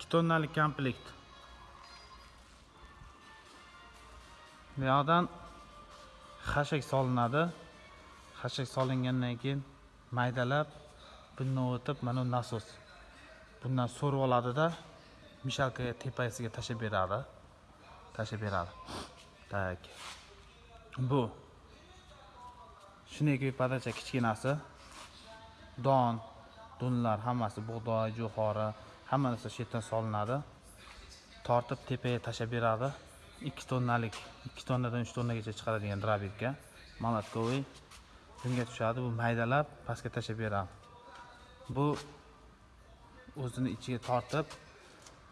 2 tonnalik komplekt bu yoqdan xashak solinadi. Xashak solingandan keyin maydalab bundan o'tib mana bu nasos. Bundan so'rib oladida mishalkaga tepasiga tashlab beradi. Tashlab beradi. Так bu. Shunday podacha kichkinasi. Don. Donlar hammasi bug'doy jo'xori hamma narsa shu yerdan solinadi. Tortib tepaga tashlab beradi. Ikki tonnalik ikki tonnadan uch tonnagacha chiqaradigan drabirga молотковый bunga tushadi. Bu maydalab pastga tashlab beradi. Bu o'zini ichiga tortib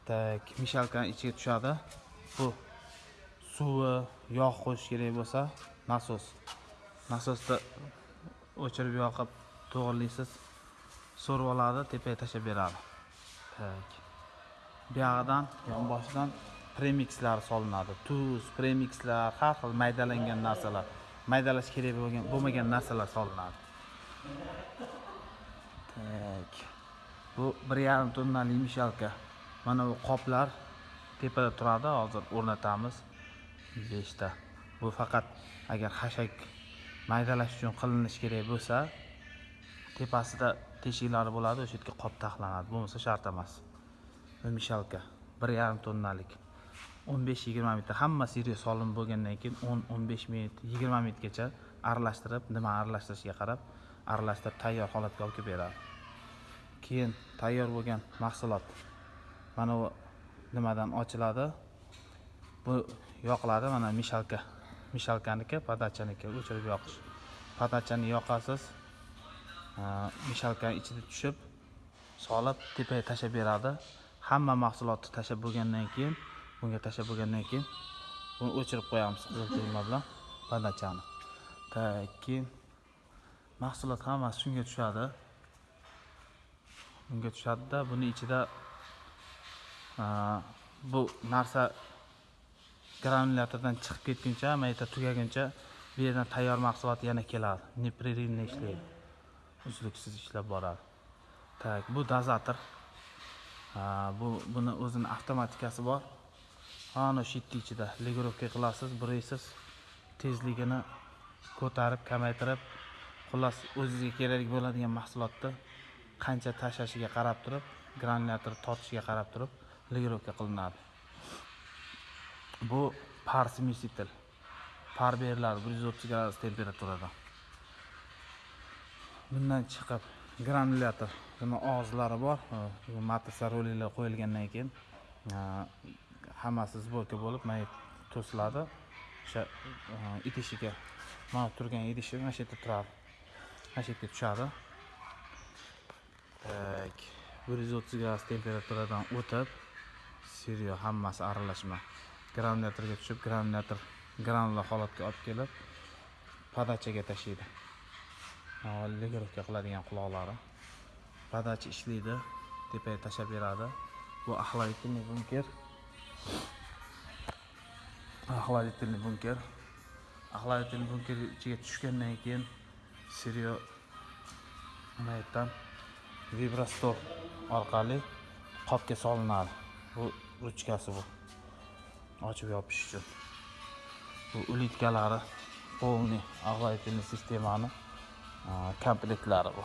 tak mishalkani ichiga tushadi. Bu suvi yog' qo'yish kerak bo'lsa nasos. Nasosda o'chirib yoqib to'g'irlaysiz. So'rib oladi tepaga tashlab beradi. Tak buyog'idan yonboshidan premikslar solinadi. Tuz premikslar har xil maydalangan narsalar maydalash kerak bo'lgan bo'lmagan narsalar solinadi. Tak bu bir yarim tonnali mishalka. Mana bu qoplar tepada turadi hozir o'rnatamiz. Beshta. Bu faqat agar xashak maydalash uchun qilinishi kerak bo'lsa tepasida teshiklari bo'ladi o'sha yerga qop taxlanadi. Bo'lmasa shart emas. Mishalka bir yarim tonnalik. o'n besh yigirma minutda hammasi yerga solinib bo'lgandan keyin o'n o'n besh minut yigirma minutgacha aralashtirib nima aralashtirishiga qarab aralashtirib tayyor holatga olib kelib beradi. Keyin tayyor bo'lgan mahsulot mana bu nimadan ochiladi? Bu yoqiladi mana mishalka. Mishalkaniki podachaniki o'chirib yoqish. Podachani yoqasiz mishalkani ichida tushib solib tepaga tashlab beradi. Hamma mahsulotni tashlab bo'lgandan keyin bunga tashlab bo'lgandan keyin buni o'chirib qo'yamiz qizil tugma bilan badachani так keyin mahsulot hammasi shunga tushadi. Bunga tushadida buni ichida bu narsa granulyatordan chiqib ketguncha mayda tugaguncha bu yerdan tayyor mahsulot yana keladi. Непрерывно ishlaydi uzluksiz ishlab boradi так bu dozator bu buni o'zini avtomatikasi bor. Ana shu yerni ichida legirovka qilasiz buraysiz. Tezligini ko'tarib kamaytirib xullas o'zizga kerak bo'ladigan mahsulotni qancha tashlashiga qarab turib granulyator tortishiga qarab turib legirovka qilinadi. Bu par smesitel par beriladi bir yuz o'ttiz gradus temperaturada. Bundan chiqib granulyator buni og'izlari bor. Matrisa roliklar qo'yilgandan keyin hammasi сборка bo'lib mana to'siladi. O'sha idishiga mana turgan idishi mana shu yerda turadi. Mana shu yerga tushadi. Так bir yuz o'ttiz gradus temperaturadan o'tib siryo hammasi aralashma. Granulyatorga tushib granulyator granula holatga olib kelib podachaga tashlaydi. Legirovka qiladigan quloqlari padachi ishlaydi tepaga tashlab beradi. Bu охладительный bunker. Охладительный bunker. Охладительный bunker ichiga tushgandan keyin serio mana yerdan vibrastor orqali qopga solinadi. Bu ruchkasi bu. Ochib yopish uchun. Bu ulitkalari полный охладительный sistemani komplektlari bu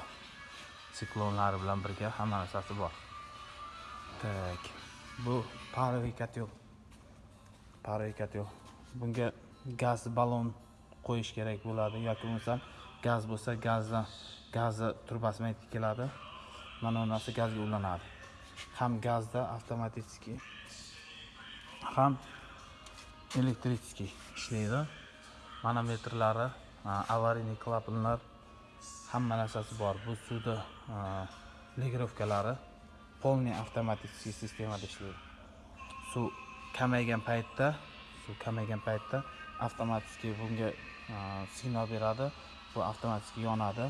siklonlari bilan birga hamma narsasi bor так. Bu паровый котел паровый котел bunga gaz ballon qo'yish kerak bo'ladi yoki bo'lmasam gaz bo'lsa gazdan gazni trubasi bilan yetib keladi mana bu narsa gazga ulanadi ham gazda avtomatический ham elektrический ishlaydi manometrlari аварийный klapanlar hamma narsasi bor. Bu suvni legirovkalari полный avtomatik sistemada ishlaydi. Suv kamaygan paytda suv kamaygan paytda avtomatik bunga signal beradi. Bu avtomatik yonadi.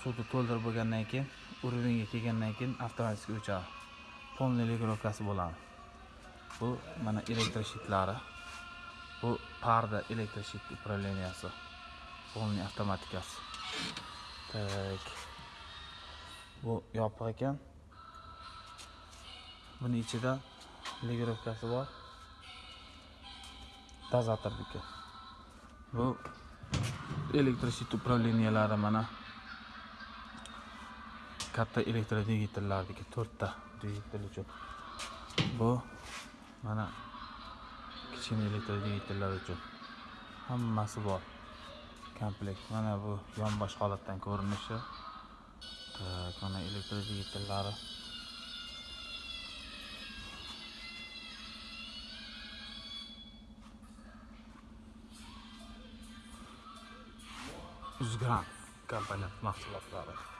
Suvni to'ldirib bo'lgandan keyin уровеньga kelgandan keyin avtomatik o'chadi. Полный legirovkasi bo'ladi. Bu mana elektroshitlari bu parda elektroshit управленияsi полный avtomatikasi. Так. Bu yopiq ekan. Buni ichida legirovkasi bor. Dozatorniki bu elektrosit управлениялari mana katta elektrodvigatellarniki to'rtta dvigatel uchun. Bu mana kichkina elektrodvigatellar uchun hammasi bor. Komplekt mana bu yonbosh holatdan ko'rinishi. Tak mana elektrodvigatellari uzgran kompaniya mahsulotlari.